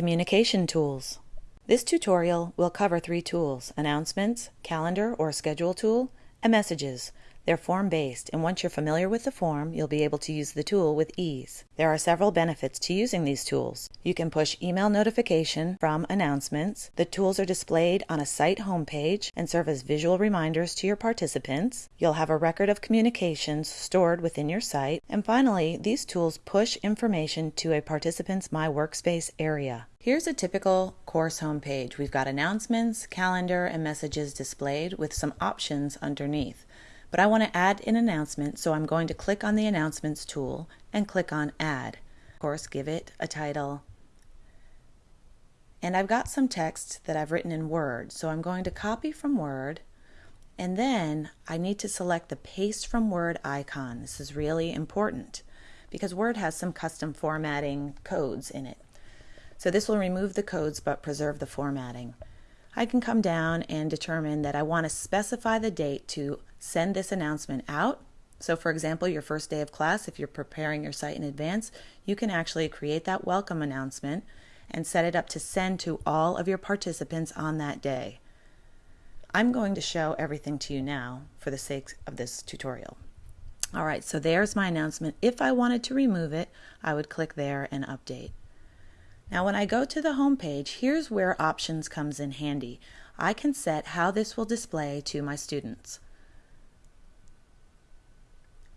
Communication Tools. This tutorial will cover three tools, Announcements, Calendar or Schedule tool, and Messages. They're form-based, and once you're familiar with the form, you'll be able to use the tool with ease. There are several benefits to using these tools. You can push email notification from announcements. The tools are displayed on a site homepage and serve as visual reminders to your participants. You'll have a record of communications stored within your site. And finally, these tools push information to a participant's My Workspace area. Here's a typical course homepage. We've got announcements, calendar, and messages displayed with some options underneath. But I want to add an announcement, so I'm going to click on the Announcements tool and click on Add. Of course, give it a title. And I've got some text that I've written in Word, so I'm going to copy from Word and then I need to select the Paste from Word icon. This is really important because Word has some custom formatting codes in it. So this will remove the codes but preserve the formatting. I can come down and determine that I want to specify the date to send this announcement out. So for example, your first day of class, if you're preparing your site in advance, you can actually create that welcome announcement and set it up to send to all of your participants on that day. I'm going to show everything to you now for the sake of this tutorial. All right, so there's my announcement. If I wanted to remove it, I would click there and update. Now when I go to the home page, here's where options comes in handy. I can set how this will display to my students.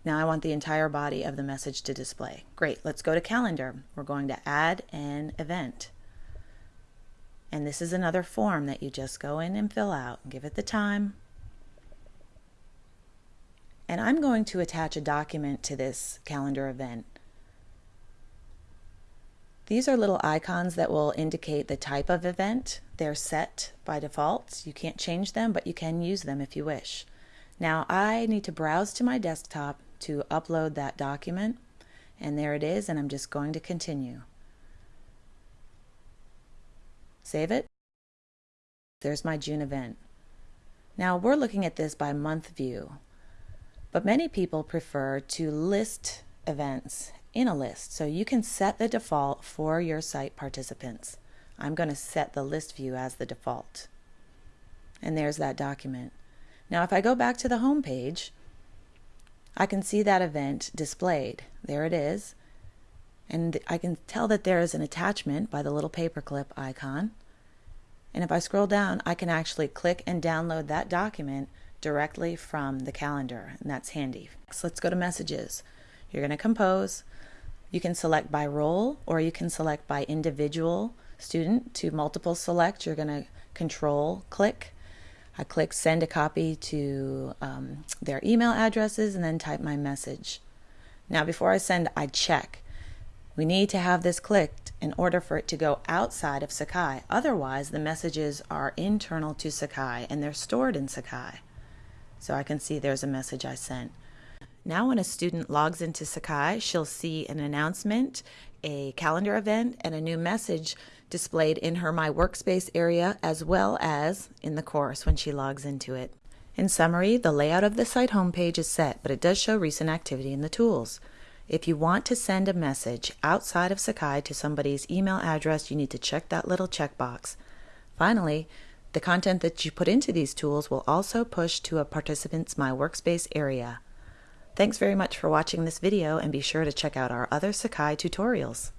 Now I want the entire body of the message to display. Great, let's go to calendar. We're going to add an event. And this is another form that you just go in and fill out. And give it the time. And I'm going to attach a document to this calendar event. These are little icons that will indicate the type of event. They're set by default. You can't change them, but you can use them if you wish. Now I need to browse to my desktop to upload that document, and there it is, and I'm just going to continue. Save it. There's my June event. Now we're looking at this by month view, but many people prefer to list events in a list. So you can set the default for your site participants. I'm going to set the list view as the default. And there's that document. Now if I go back to the home page, I can see that event displayed. There it is. And I can tell that there is an attachment by the little paperclip icon. And if I scroll down, I can actually click and download that document directly from the calendar, and that's handy. So let's go to messages. You're going to compose. You can select by role or you can select by individual student. To multiple select, you're going to control click. I click send a copy to um, their email addresses and then type my message. Now before I send, I check. We need to have this clicked in order for it to go outside of Sakai. Otherwise, the messages are internal to Sakai and they're stored in Sakai. So I can see there's a message I sent. Now when a student logs into Sakai, she'll see an announcement, a calendar event, and a new message displayed in her My Workspace area as well as in the course when she logs into it. In summary, the layout of the site homepage is set, but it does show recent activity in the tools. If you want to send a message outside of Sakai to somebody's email address, you need to check that little checkbox. Finally, the content that you put into these tools will also push to a participant's My Workspace area. Thanks very much for watching this video and be sure to check out our other Sakai tutorials.